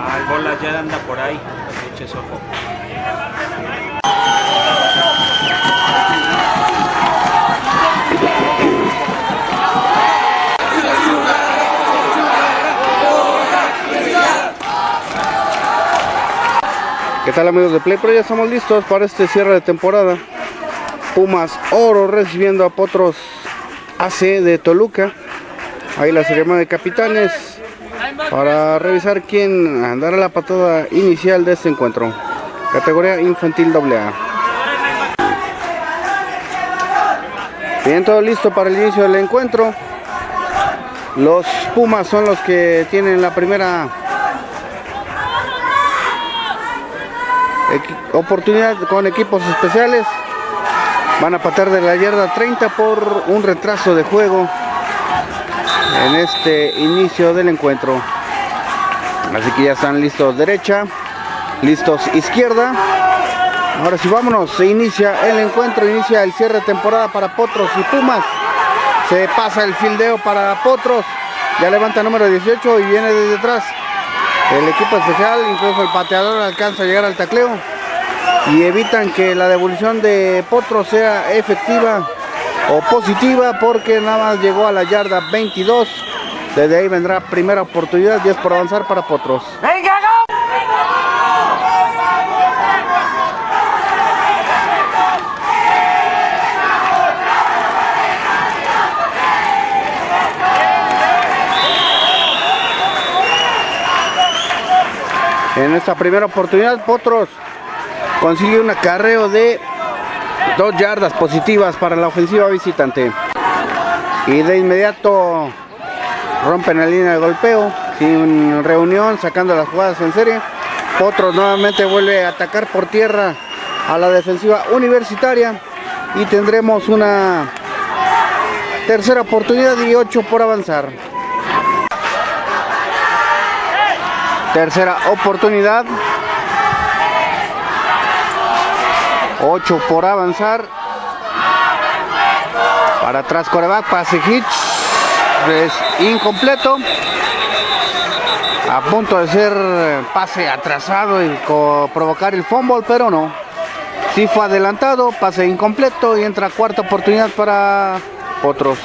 Ah, el bola ya anda por ahí, eches. ¿Qué tal amigos de Play Pro? Ya estamos listos para este cierre de temporada. Pumas Oro recibiendo a Potros AC de Toluca. Ahí la ceremonia de capitanes para revisar quién andará la patada inicial de este encuentro. Categoría infantil AA. Bien, todo listo para el inicio del encuentro. Los Pumas son los que tienen la primera oportunidad con equipos especiales. Van a patar de la yarda 30 por un retraso de juego en este inicio del encuentro. Así que ya están listos derecha, listos izquierda. Ahora sí, vámonos. Se inicia el encuentro, inicia el cierre de temporada para Potros y Pumas. Se pasa el fildeo para Potros. Ya levanta número 18 y viene desde atrás. El equipo especial, incluso el pateador alcanza a llegar al tacleo y evitan que la devolución de Potros sea efectiva o positiva porque nada más llegó a la yarda 22. Desde ahí vendrá primera oportunidad y es por avanzar para Potros. En esta primera oportunidad Potros consigue un acarreo de dos yardas positivas para la ofensiva visitante. Y de inmediato rompen la línea de golpeo, sin reunión, sacando las jugadas en serie. Potros nuevamente vuelve a atacar por tierra a la defensiva universitaria y tendremos una tercera oportunidad y ocho por avanzar. Tercera oportunidad. 8 por avanzar. Para atrás coreback, pase hitch. Es incompleto. A punto de ser pase atrasado y provocar el fumble, pero no. Sí fue adelantado, pase incompleto y entra cuarta oportunidad para otros.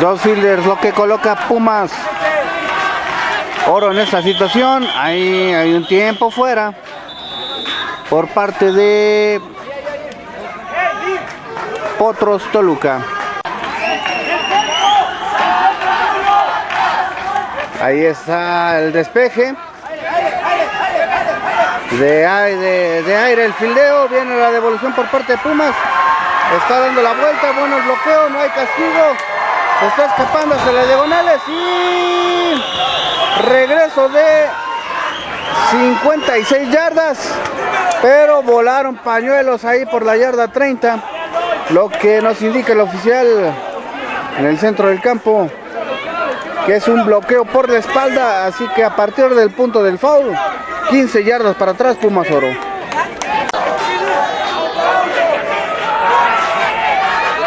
Dos fielders, lo que coloca Pumas. Oro en esta situación. Ahí hay un tiempo fuera. Por parte de Potros Toluca. Ahí está el despeje. De aire, el fildeo. Viene la devolución por parte de Pumas. Está dando la vuelta. Bueno el bloqueo. No hay castigo está escapando hacia las diagonales y regreso de 56 yardas pero volaron pañuelos ahí por la yarda 30 lo que nos indica el oficial en el centro del campo que es un bloqueo por la espalda así que a partir del punto del foul 15 yardas para atrás Pumas Oro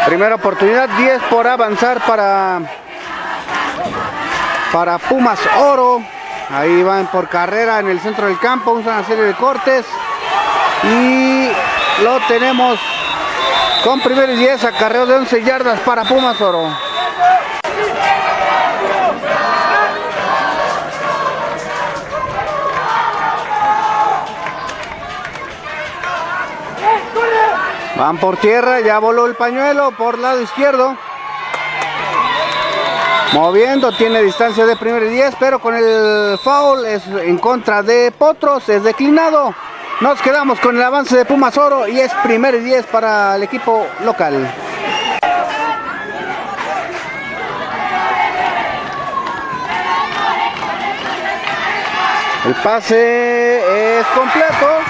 Primera oportunidad, 10 por avanzar para, para Pumas Oro. Ahí van por carrera en el centro del campo, usan una serie de cortes. Y lo tenemos con primer y 10, acarreo de 11 yardas para Pumas Oro. Van por tierra, ya voló el pañuelo por lado izquierdo. Moviendo, tiene distancia de primer y 10, pero con el foul es en contra de Potros, es declinado. Nos quedamos con el avance de Pumas Oro y es primer y 10 para el equipo local. El pase es completo.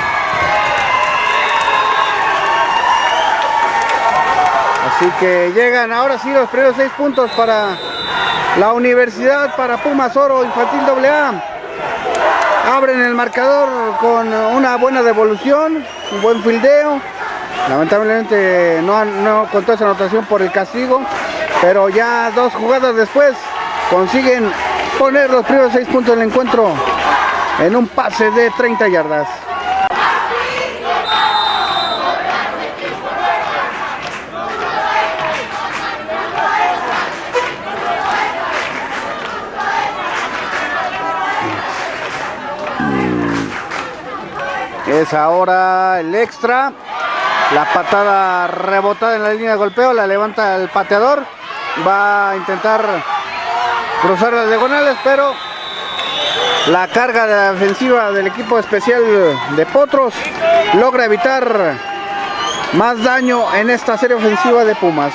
Así que llegan ahora sí los primeros seis puntos para la universidad, para Pumas Oro Infantil AA. Abren el marcador con una buena devolución un buen fildeo. Lamentablemente no, no contó esa anotación por el castigo, pero ya dos jugadas después consiguen poner los primeros seis puntos del encuentro en un pase de 30 yardas. Es ahora el extra. La patada rebotada en la línea de golpeo. La levanta el pateador. Va a intentar cruzar las diagonales, pero la carga de defensiva del equipo especial de Potros logra evitar más daño en esta serie ofensiva de Pumas.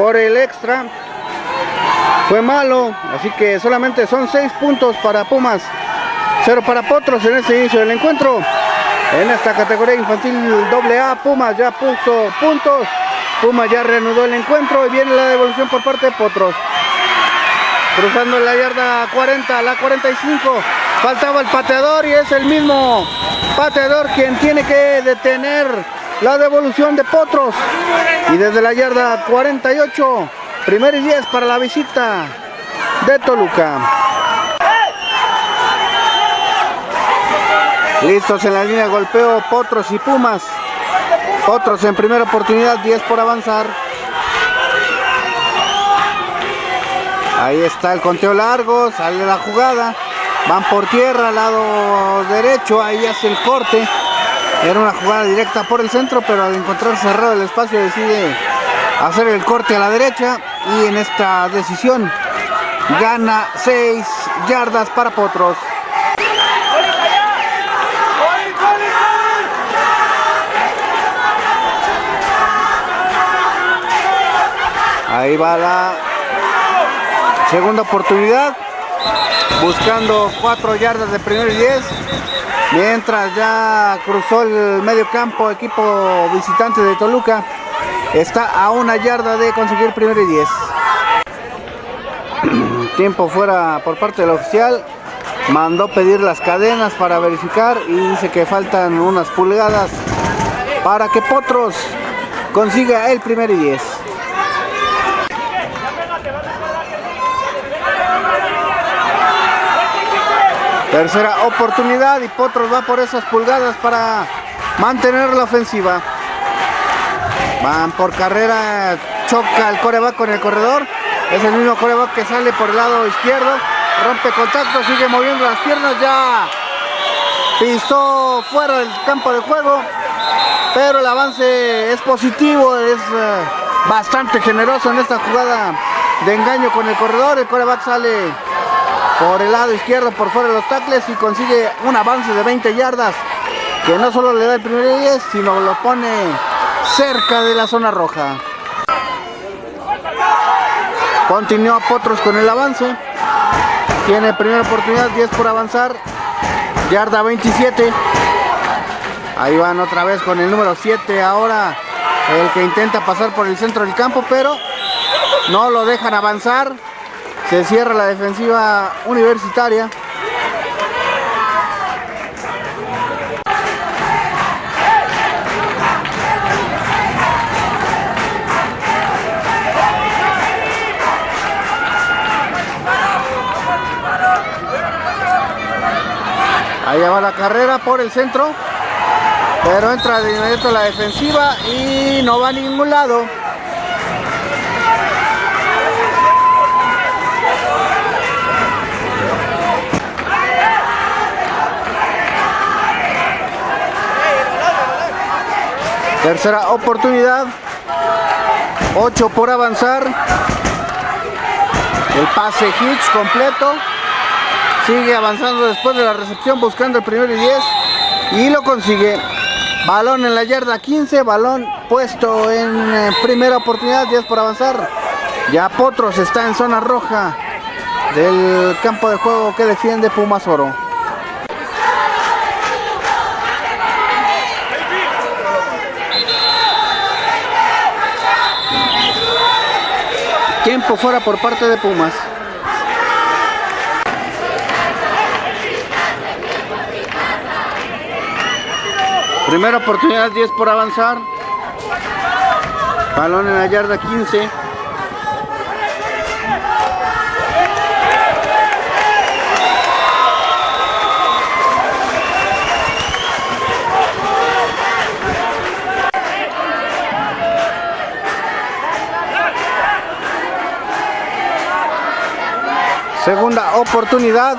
Por el extra. Fue malo, así que solamente son 6 puntos para Pumas, 0 para Potros en este inicio del encuentro. En esta categoría infantil AA, Pumas ya puso puntos. Pumas ya reanudó el encuentro y viene la devolución por parte de Potros. Cruzando la yarda 40, la 45. Faltaba el pateador y es el mismo pateador quien tiene que detener la devolución de Potros. Y desde la yarda 48, primer y 10 para la visita de Toluca. Listos en la línea de golpeo Potros y Pumas. Potros en primera oportunidad, 10 por avanzar. Ahí está el conteo largo, sale la jugada. Van por tierra al lado derecho, ahí hace el corte. Era una jugada directa por el centro, pero al encontrar cerrado el espacio decide hacer el corte a la derecha y en esta decisión gana 6 yardas para Potros. Ahí va la segunda oportunidad, buscando 4 yardas de primer y 10. Mientras ya cruzó el medio campo equipo visitante de Toluca. Está a una yarda de conseguir primero y 10. Tiempo fuera por parte del oficial. Mandó pedir las cadenas para verificar y dice que faltan unas pulgadas para que Potros consiga el primer y 10. Tercera oportunidad y Potros va por esas pulgadas para mantener la ofensiva. Van por carrera, choca el coreback con el corredor. Es el mismo coreback que sale por el lado izquierdo. Rompe contacto, sigue moviendo las piernas ya. Pisó fuera del campo de juego. Pero el avance es positivo, es eh, bastante generoso en esta jugada de engaño con el corredor. El coreback sale por el lado izquierdo por fuera de los tacles y consigue un avance de 20 yardas que no solo le da el primer 10 sino lo pone cerca de la zona roja. Continúa Potros con el avance. Tiene primera oportunidad 10 por avanzar. Yarda 27 ahí van otra vez con el número 7 ahora el que intenta pasar por el centro del campo pero no lo dejan avanzar se cierra la defensiva universitaria. Ahí va la carrera por el centro. Pero entra de inmediato la defensiva y no va a ningún lado. Tercera oportunidad. 8 por avanzar. El pase Hitch completo. Sigue avanzando después de la recepción buscando el primero y 10. Y lo consigue. Balón en la yarda 15. Balón puesto en eh, primera oportunidad. 10 por avanzar. Ya Potros está en zona roja del campo de juego que defiende Pumas Oro. Tiempo fuera por parte de Pumas. Primera oportunidad, 10 por avanzar. Balón en la yarda 15. Segunda oportunidad.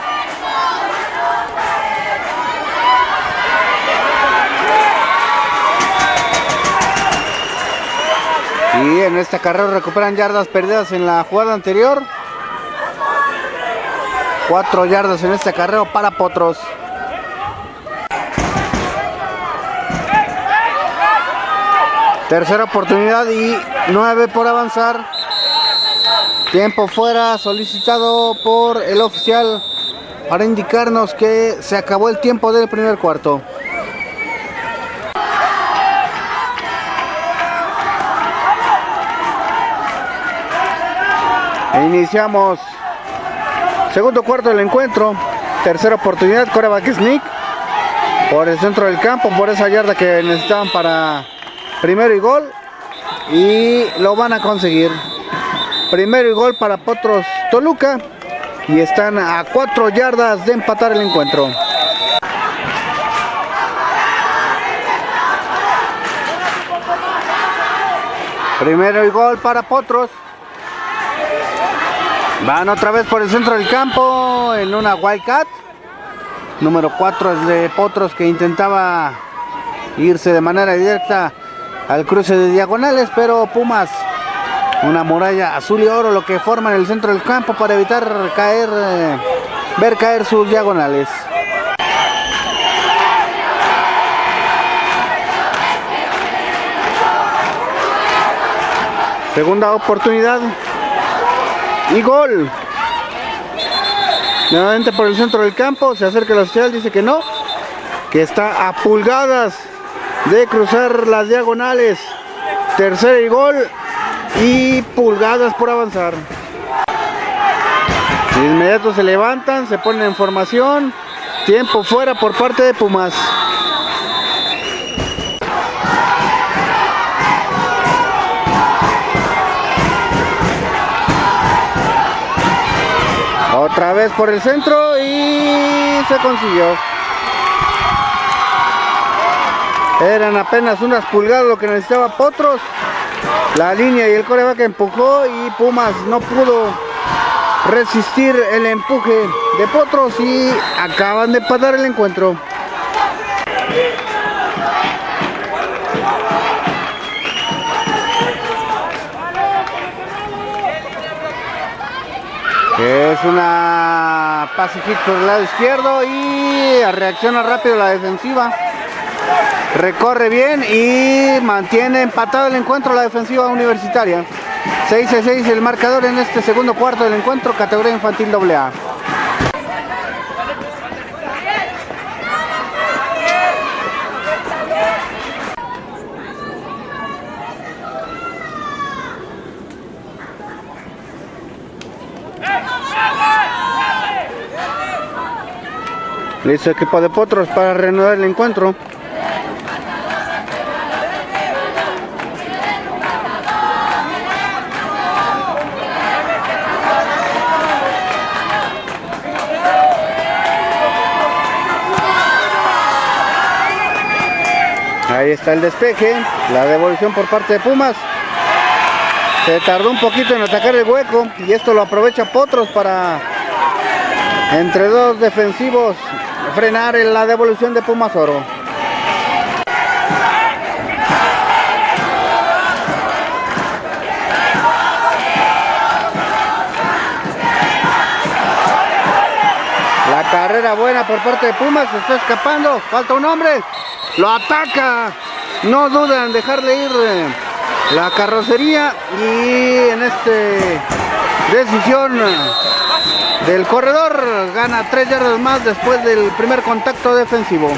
Y en esta carrera recuperan yardas perdidas en la jugada anterior. Cuatro yardas en este carrero para Potros. Tercera oportunidad y nueve por avanzar. Tiempo fuera solicitado por el oficial para indicarnos que se acabó el tiempo del primer cuarto. Iniciamos segundo cuarto del encuentro. Tercera oportunidad, coreback sneak por el centro del campo, por esa yarda que necesitaban para primero y gol. Y lo van a conseguir. Primero y gol para Potros Toluca. Y están a cuatro yardas de empatar el encuentro. Primero y gol para Potros. Van otra vez por el centro del campo en una Wildcat. Número 4 es de Potros que intentaba irse de manera directa al cruce de diagonales, pero Pumas, una muralla azul y oro, lo que forma en el centro del campo para evitar caer, eh, ver caer sus diagonales. Segunda oportunidad. Y gol. Nuevamente por el centro del campo. Se acerca la social, dice que no. Que está a pulgadas de cruzar las diagonales. Tercer y gol. Y pulgadas por avanzar. De inmediato se levantan, se ponen en formación. Tiempo fuera por parte de Pumas. Otra vez por el centro y se consiguió. Eran apenas unas pulgadas lo que necesitaba Potros. La línea y el coreback empujó y Pumas no pudo resistir el empuje de Potros y acaban de empatar el encuentro. Es una pase hit por el lado izquierdo y reacciona rápido la defensiva. Recorre bien y mantiene empatado el encuentro la defensiva universitaria. 6 a 6 el marcador en este segundo cuarto del encuentro, categoría infantil AA. Listo equipo de Potros para reanudar el encuentro. Ahí está el despeje, la devolución por parte de Pumas. Se tardó un poquito en atacar el hueco y esto lo aprovecha Potros para entre dos defensivos frenar en la devolución de Pumas Oro. La carrera buena por parte de Pumas, se está escapando, falta un hombre, lo ataca, no duda en dejarle ir eh, la carrocería y en este decisión del corredor gana 3 yardas más después del primer contacto defensivo.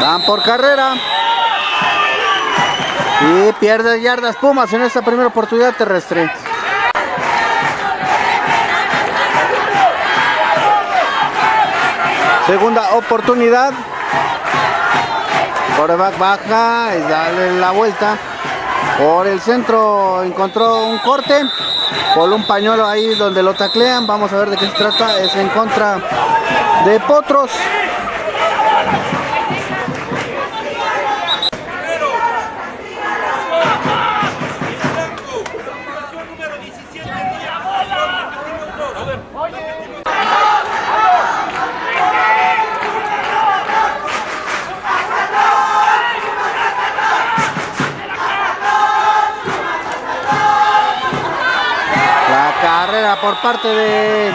Van por carrera. Y pierde yardas Pumas en esta primera oportunidad terrestre. Segunda oportunidad. Coreback baja y dale la vuelta. Por el centro encontró un corte. Por un pañuelo ahí donde lo taclean. Vamos a ver de qué se trata. Es en contra de Potros. La carrera por parte de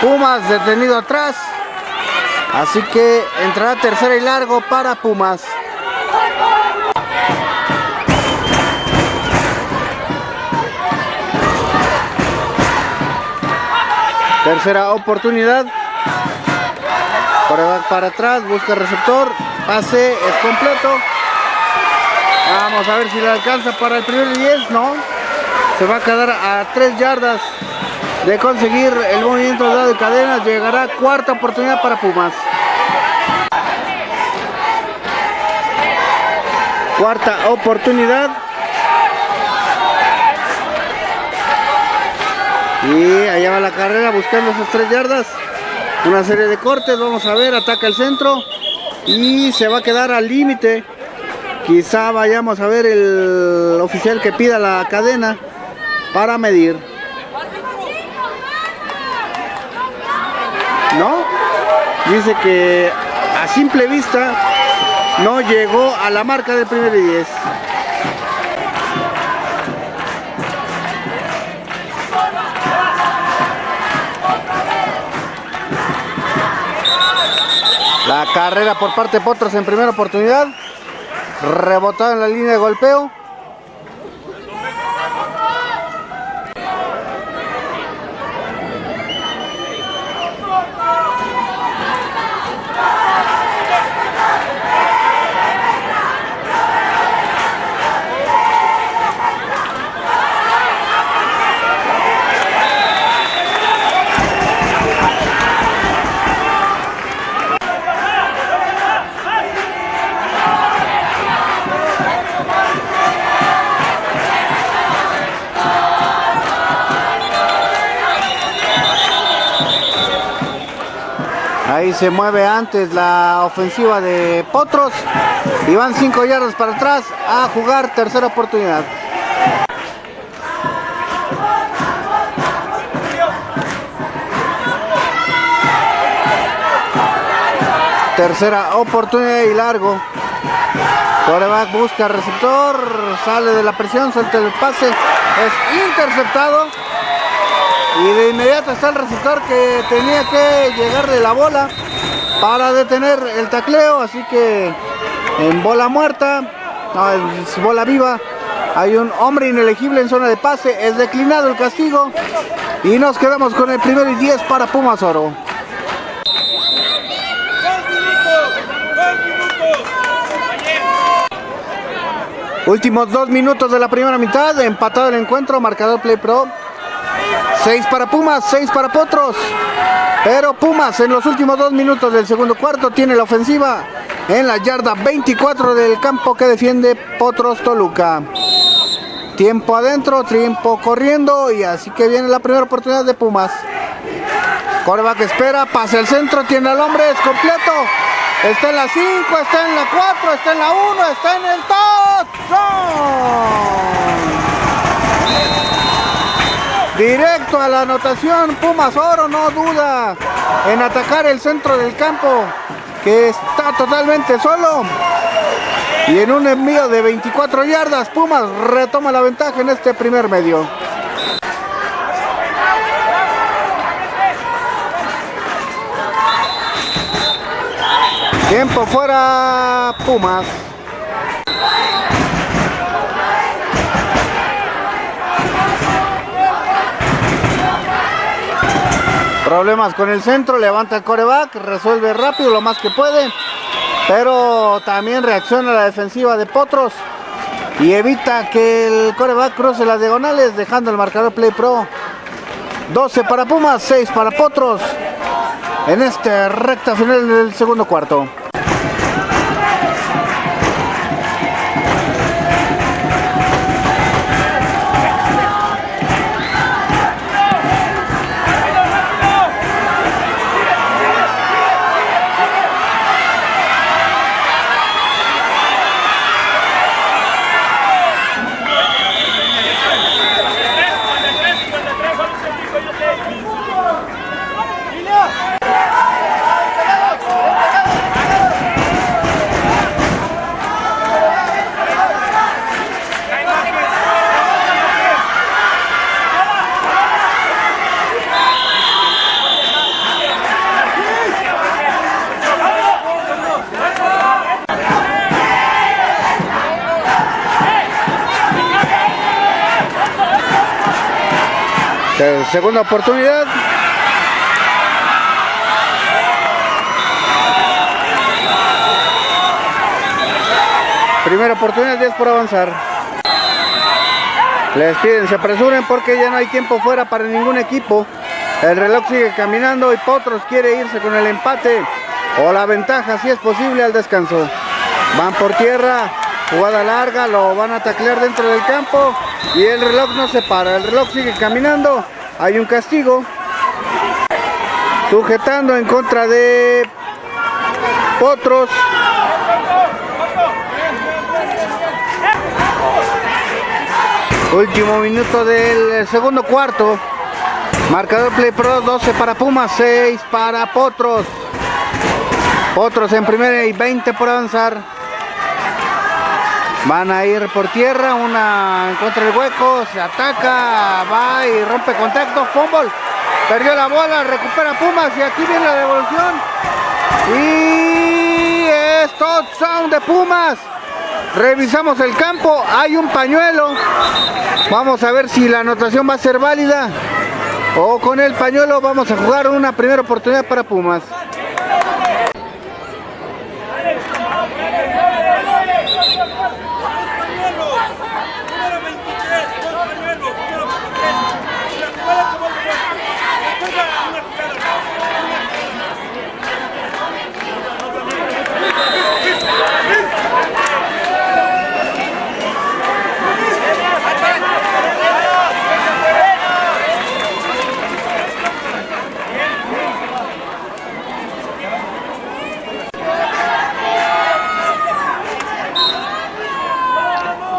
Pumas detenido atrás. Así que entrará tercera y largo para Pumas. Tercera oportunidad. Para, para atrás, busca receptor. Pase es completo. Vamos a ver si le alcanza para el primer 10. No. Se va a quedar a 3 yardas de conseguir el movimiento dado de cadenas. Llegará cuarta oportunidad para Pumas. Cuarta oportunidad. Y allá va la carrera buscando esas 3 yardas. Una serie de cortes. Vamos a ver. Ataca el centro. Y se va a quedar al límite. Quizá vayamos a ver el oficial que pida la cadena para medir. ¿No? Dice que a simple vista no llegó a la marca del primer y 10. La carrera por parte de Potros en primera oportunidad. Rebotado en la línea de golpeo. Ahí se mueve antes la ofensiva de Potros. Y van 5 yardas para atrás a jugar tercera oportunidad. Tercera oportunidad y largo. Coreback busca receptor, sale de la presión, suelta el pase, es interceptado. Y de inmediato está el receptor que tenía que llegarle la bola para detener el tacleo. Así que en bola muerta, no, bola viva, hay un hombre inelegible en zona de pase. Es declinado el castigo. Y nos quedamos con el primer y 10 para Pumas Oro. Últimos dos minutos de la primera mitad, empatado el encuentro, marcador Play Pro. 6 para Pumas, 6 para Potros. Pero Pumas en los últimos dos minutos del segundo cuarto tiene la ofensiva en la yarda 24 del campo que defiende Potros Toluca. Tiempo adentro, tiempo corriendo y así que viene la primera oportunidad de Pumas. Coreback espera, pasa el centro, tiene al hombre, es completo. Está en la 5, está en la 4, está en la 1, está en el touchdown. Directo a la anotación, Pumas Oro no duda en atacar el centro del campo, que está totalmente solo. Y en un envío de 24 yardas, Pumas retoma la ventaja en este primer medio. Tiempo fuera Pumas. Problemas con el centro, levanta el coreback, resuelve rápido lo más que puede. Pero también reacciona la defensiva de Potros y evita que el coreback cruce las diagonales, dejando el marcador Play Pro. 12 para Pumas, 6 para Potros en este recta final del segundo cuarto. Segunda oportunidad. Primera oportunidad, 10 por avanzar. Les piden, se apresuren porque ya no hay tiempo fuera para ningún equipo. El reloj sigue caminando y Potros quiere irse con el empate o la ventaja si es posible al descanso. Van por tierra, jugada larga, lo van a taclear dentro del campo y el reloj no se para. El reloj sigue caminando hay un castigo. Sujetando en contra de Potros. Último minuto del segundo cuarto. Marcador Play Pro 12 para Pumas, 6 para Potros. Potros en primera y 20 por avanzar. Van a ir por tierra, una contra el hueco, se ataca, va y rompe contacto, fútbol. Perdió la bola, recupera Pumas y aquí viene la devolución. Y es touchdown de Pumas. Revisamos el campo, hay un pañuelo. Vamos a ver si la anotación va a ser válida. O con el pañuelo vamos a jugar una primera oportunidad para Pumas.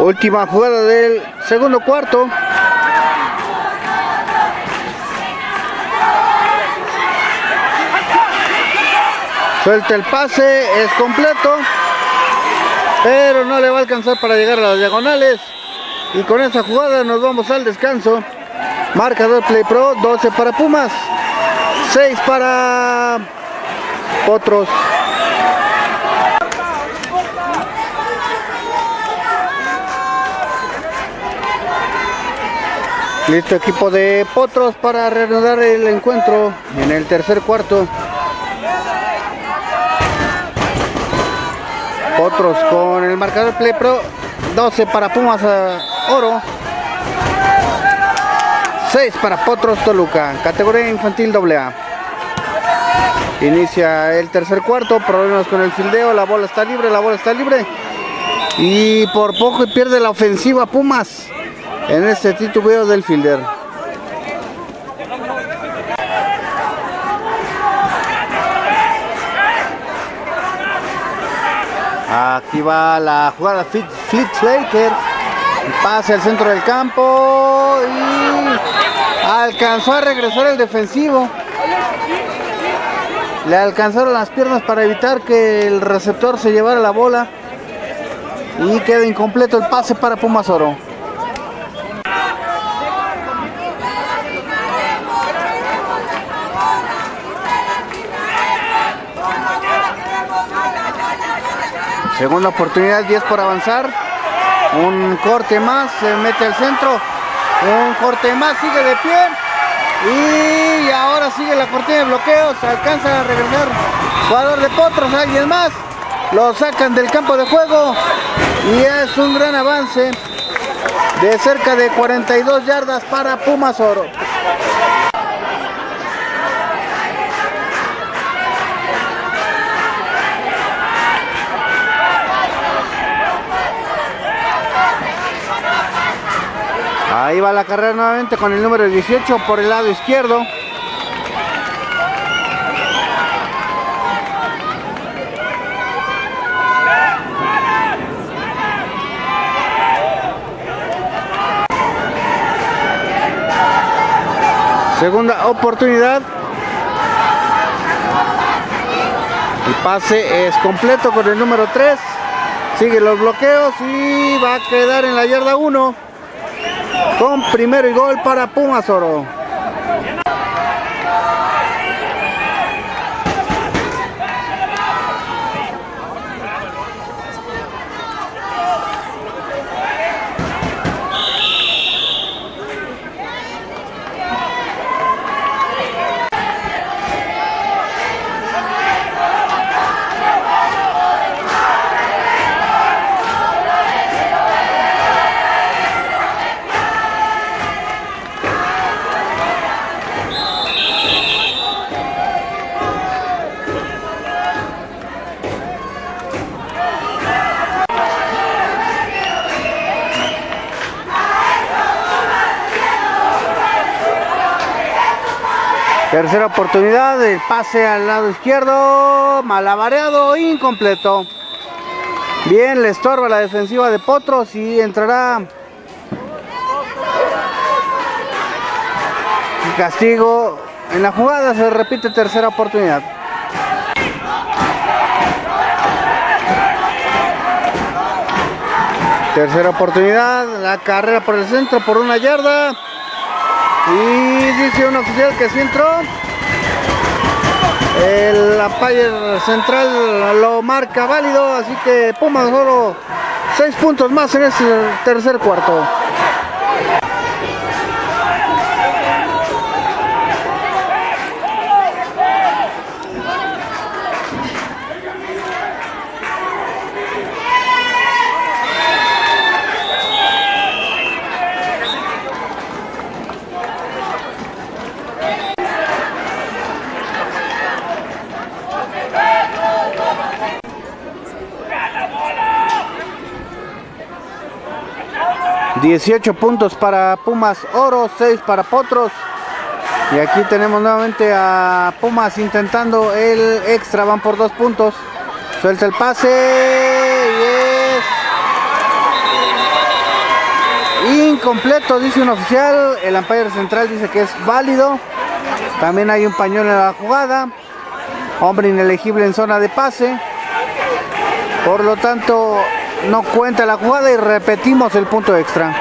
Última jugada del segundo cuarto. Suelta el pase, es completo. Pero no le va a alcanzar para llegar a las diagonales. Y con esa jugada nos vamos al descanso. Marcador Play Pro, 12 para Pumas, 6 para otros. Listo equipo de Potros para reanudar el encuentro en el tercer cuarto. Potros con el marcador Play Pro 12 para Pumas Oro. 6 para Potros Toluca categoría infantil AA inicia el tercer cuarto problemas con el fildeo la bola está libre la bola está libre. Y por poco pierde la ofensiva Pumas en este titubeo del fielder. Aquí va la jugada Fleet Slaker. Pase al centro del campo y alcanzó a regresar el defensivo. Le alcanzaron las piernas para evitar que el receptor se llevara la bola. Y queda incompleto el pase para Pumas Segunda oportunidad, 10 por avanzar. Un corte más, se mete al centro. Un corte más, sigue de pie. Y ahora sigue la cortina de bloqueo. Se alcanza a regresar. Jugador de Potros, alguien más. lo sacan del campo de juego y es un gran avance de cerca de 42 yardas para Pumas Oro. Ahí va la carrera nuevamente con el número 18 por el lado izquierdo. Segunda oportunidad. El pase es completo con el número 3. Sigue los bloqueos y va a quedar en la yarda 1. Con primero y gol para Pumas Oro. Tercera oportunidad, el pase al lado izquierdo, malabareado, incompleto. Bien, le estorba la defensiva de Potros y entrará castigo en la jugada, se repite tercera oportunidad. Tercera oportunidad, la carrera por el centro por una yarda. Y dice un oficial que sí entró. El umpire central lo marca válido, así que Pumas solo 6 puntos más en este tercer cuarto. ...18 puntos para Pumas Oro, 6 para Potros... ...y aquí tenemos nuevamente a Pumas intentando el extra... ...van por dos puntos... ...suelta el pase... ...y es... ...incompleto dice un oficial... ...el umpire central dice que es válido... ...también hay un pañuelo en la jugada... ...hombre inelegible en zona de pase... ...por lo tanto no cuenta la jugada y repetimos el punto extra.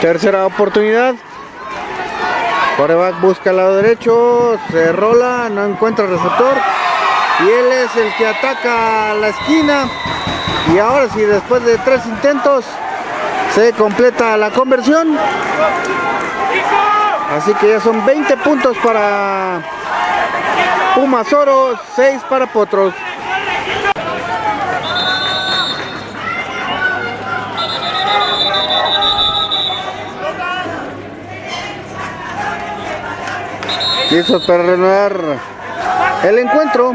Tercera oportunidad. Coreback busca al lado derecho, se rola, no encuentra el receptor. Y él es el que ataca la esquina. Y ahora sí, después de tres intentos, se completa la conversión. Así que ya son 20 puntos para Pumas Oro, 6 para Potros. Listos para renovar el encuentro.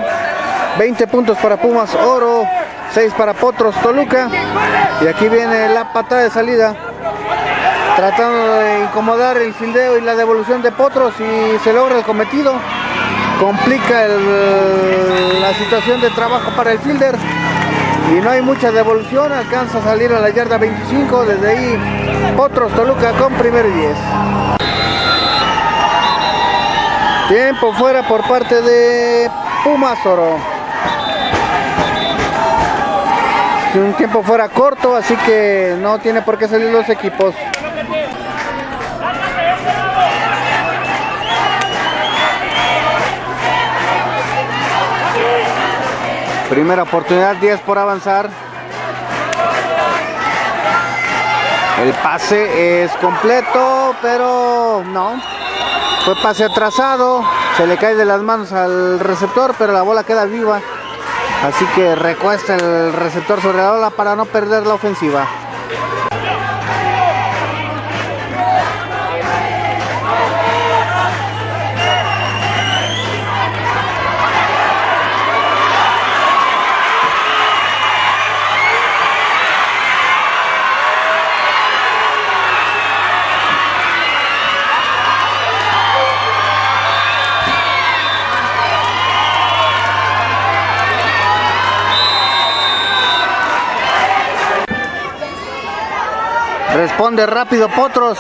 20 puntos para Pumas Oro, 6 para Potros Toluca. Y aquí viene la patada de salida tratando de incomodar el fildeo y la devolución de Potros y se logra el cometido. Complica la situación de trabajo para el fielder y no hay mucha devolución, alcanza a salir a la yarda 25, desde ahí Potros Toluca con primero y 10. Tiempo fuera por parte de Pumas Oro. Un tiempo fuera corto, así que no tiene por qué salir los equipos. Primera oportunidad, 10 por avanzar. El pase es completo, pero no. Fue pase atrasado, se le cae de las manos al receptor, pero la bola queda viva. Así que recuesta el receptor sobre la bola para no perder la ofensiva. Responde rápido Potros.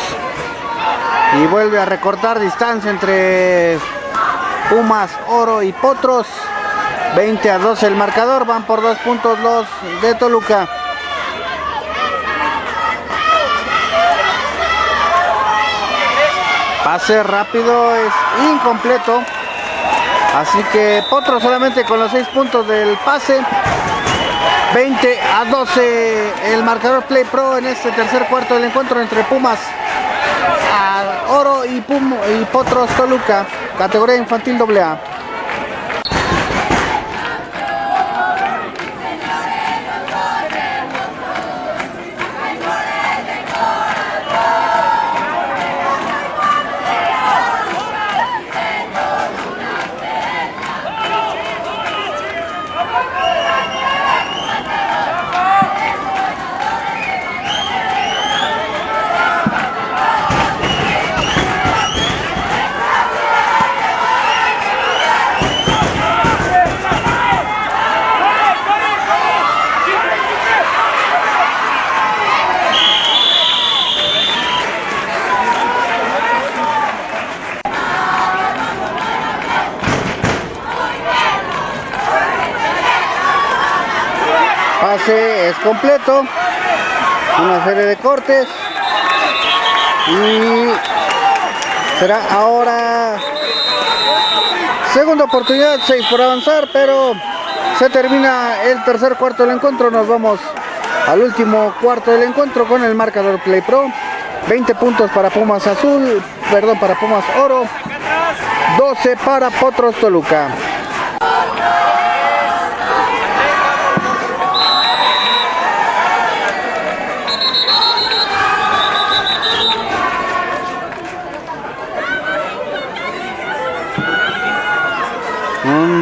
Y vuelve a recortar distancia entre Pumas, Oro y Potros. 20 a 12 el marcador. Van por dos puntos los de Toluca. Pase rápido es incompleto. Así que Potros solamente con los 6 puntos del pase. 20 a 12 el marcador Play Pro en este tercer cuarto del encuentro entre Pumas Oro y, y Potros Toluca, categoría infantil AA. Es completo. Una serie de cortes. Y será ahora segunda oportunidad, 6 por avanzar, pero se termina el tercer cuarto del encuentro. Nos vamos al último cuarto del encuentro con el marcador Play Pro. 20 puntos para Pumas Azul, perdón, para Pumas Oro. 12 para Potros Toluca.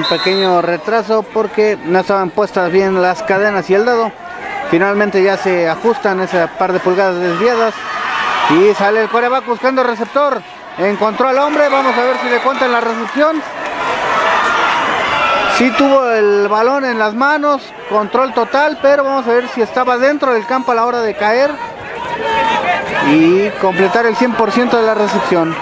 Pequeño retraso porque no estaban puestas bien las cadenas y el dado. Finalmente ya se ajustan ese par de pulgadas desviadas y sale el coreback buscando receptor. Encontró al hombre vamos a ver si le cuentan la recepción. Si tuvo el balón en las manos control total pero vamos a ver si estaba dentro del campo a la hora de caer y completar el 100% de la recepción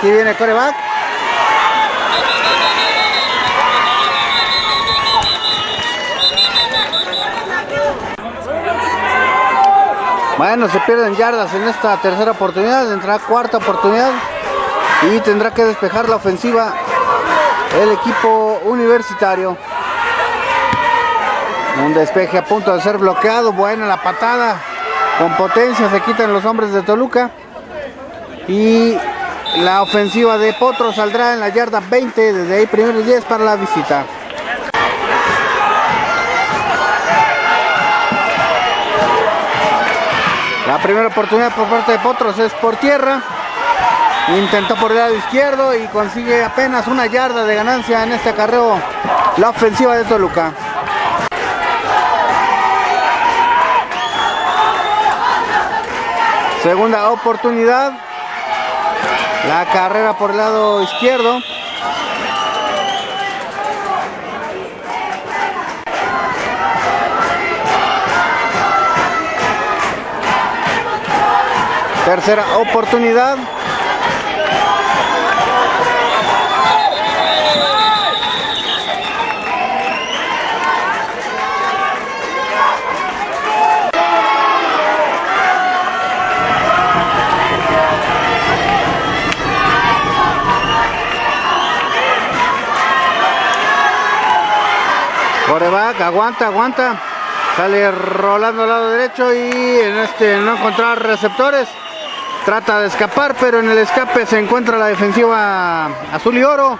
Aquí viene coreback. Bueno, se pierden yardas en esta tercera oportunidad, entrará cuarta oportunidad y tendrá que despejar la ofensiva el equipo universitario. Un despeje a punto de ser bloqueado, buena la patada, con potencia se quitan los hombres de Toluca y la ofensiva de Potro saldrá en la yarda 20, desde ahí primeros 10 para la visita. La primera oportunidad por parte de Potros es por tierra. Intentó por el lado izquierdo y consigue apenas una yarda de ganancia en este acarreo la ofensiva de Toluca. Segunda oportunidad. La carrera por el lado izquierdo. Tercera oportunidad. Aguanta, aguanta. Sale rolando al lado derecho y en este no encontrar receptores. Trata de escapar, pero en el escape se encuentra la defensiva azul y oro.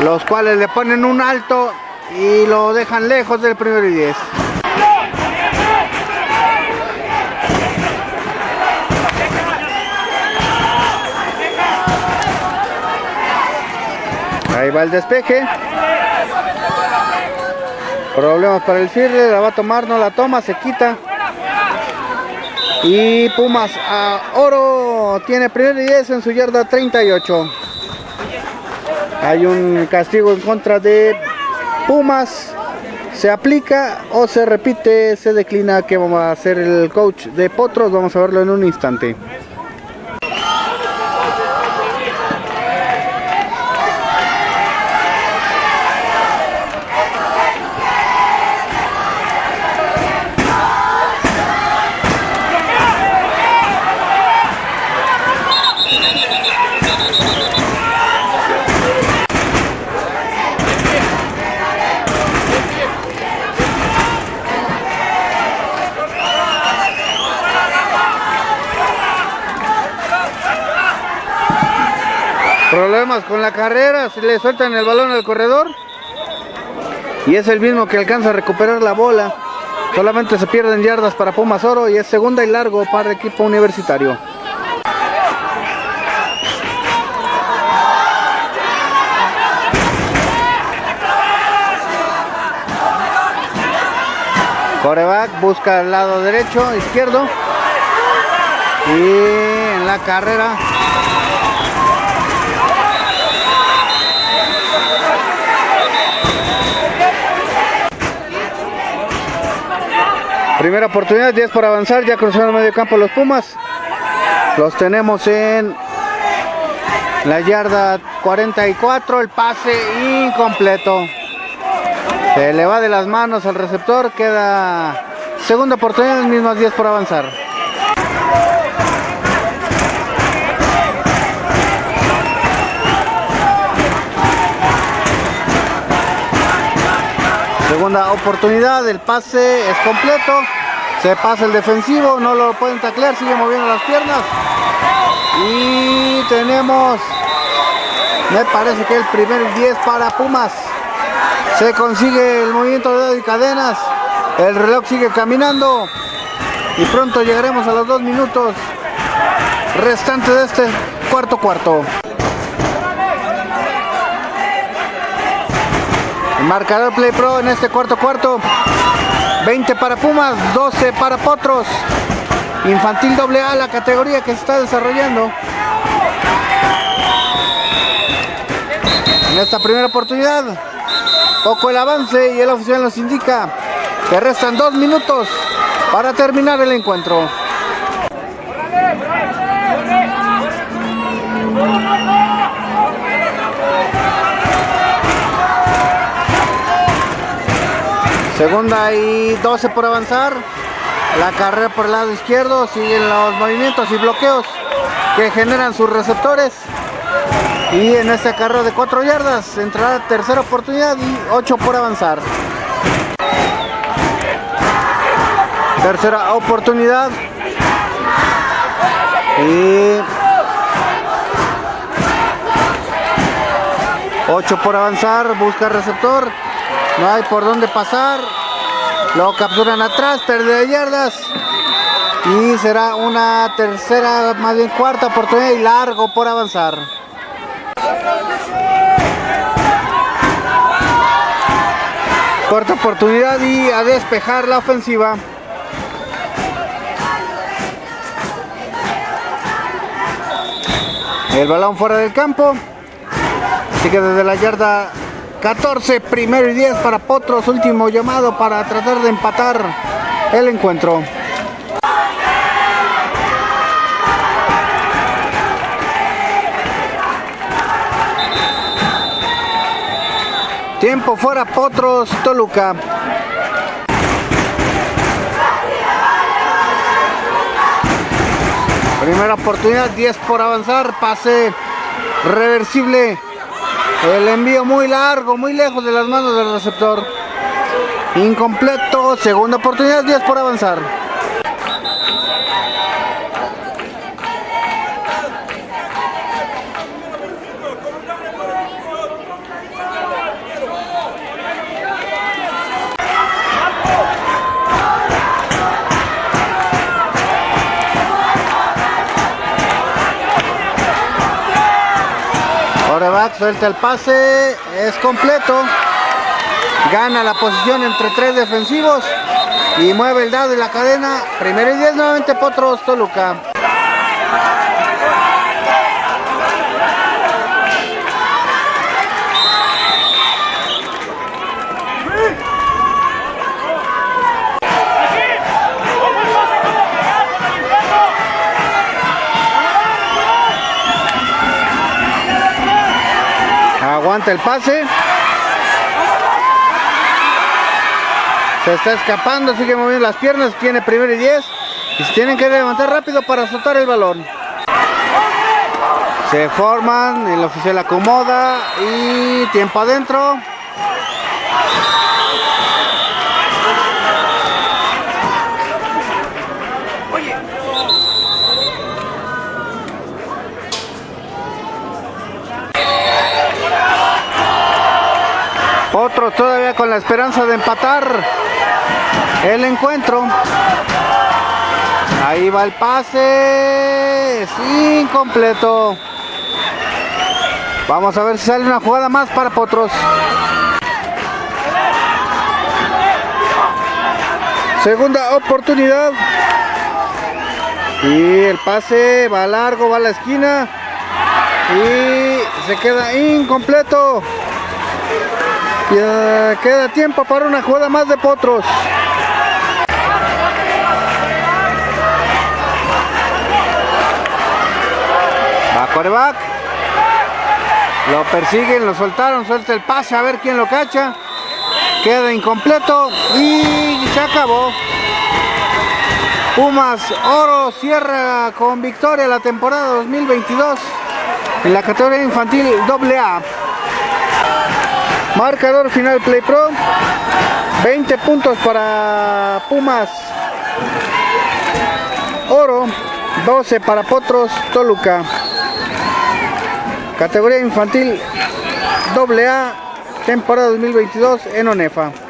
Los cuales le ponen un alto y lo dejan lejos del primero y 10. Ahí va el despeje. Problemas para el Firle, la va a tomar, no la toma, se quita. Y Pumas a Oro tiene primer y 10 en su yarda 38. Hay un castigo en contra de Pumas. Se aplica o se repite, se declina que vamos a hacer el coach de Potros. Vamos a verlo en un instante. Con la carrera, se le sueltan el balón al corredor. Y es el mismo que alcanza a recuperar la bola. Solamente se pierden yardas para Pumas Oro y es segunda y largo para el equipo universitario. Coreback busca el lado derecho, izquierdo. Y en la carrera Primera oportunidad, 10 por avanzar, ya cruzaron el medio campo los Pumas. Los tenemos en la yarda 44, el pase incompleto. Se le va de las manos al receptor, queda segunda oportunidad, mismas 10 por avanzar. Segunda oportunidad, el pase es completo. Se pasa el defensivo, no lo pueden taclear, sigue moviendo las piernas. Y tenemos, me parece que el primer 10 para Pumas. Se consigue el movimiento de dedo y cadenas. El reloj sigue caminando. Y pronto llegaremos a los dos minutos restantes de este cuarto cuarto. Marcador Play Pro en este cuarto cuarto. 20 para Pumas, 12 para Potros. Infantil AA, la categoría que se está desarrollando. En esta primera oportunidad, poco el avance y el oficial nos indica que restan dos minutos para terminar el encuentro. Segunda y 12 por avanzar. La carrera por el lado izquierdo. Siguen los movimientos y bloqueos que generan sus receptores. Y en este carrera de 4 yardas entrará tercera oportunidad y 8 por avanzar. Tercera oportunidad. Y 8 por avanzar. Busca receptor. No hay por dónde pasar. Lo capturan atrás, pérdida de yardas. Y será una tercera, más bien cuarta oportunidad y largo por avanzar. Cuarta oportunidad y a despejar la ofensiva. El balón fuera del campo. Así que desde la yarda 14, primero y 10 para Potros, último llamado para tratar de empatar el encuentro. Tiempo fuera Potros, Toluca. Primera oportunidad, 10 por avanzar, pase reversible el envío muy largo, muy lejos de las manos del receptor. Incompleto, segunda oportunidad, 10 por avanzar. Coreback suelta el pase, es completo. Gana la posición entre tres defensivos y mueve el dado y la cadena. Primero y 10 nuevamente Potros Toluca. El pase. Se está escapando, sigue moviendo las piernas, tiene primero y 10. Y se tienen que levantar rápido para soltar el balón. Se forman, el oficial acomoda y tiempo adentro. Todavía con la esperanza de empatar el encuentro. Ahí va el pase. Incompleto. Vamos a ver si sale una jugada más para Potros. Segunda oportunidad. Y el pase va largo, va a la esquina. Y se queda incompleto. Queda tiempo para una jugada más de Potros. Va coreback. Lo persiguen, lo soltaron, suelta el pase a ver quién lo cacha. Queda incompleto y se acabó. Pumas Oro cierra con victoria la temporada 2022 en la categoría infantil AA. Marcador final Play Pro. 20 puntos para Pumas Oro. 12 para Potros Toluca. Categoría infantil AA. Temporada 2022 en ONEFA.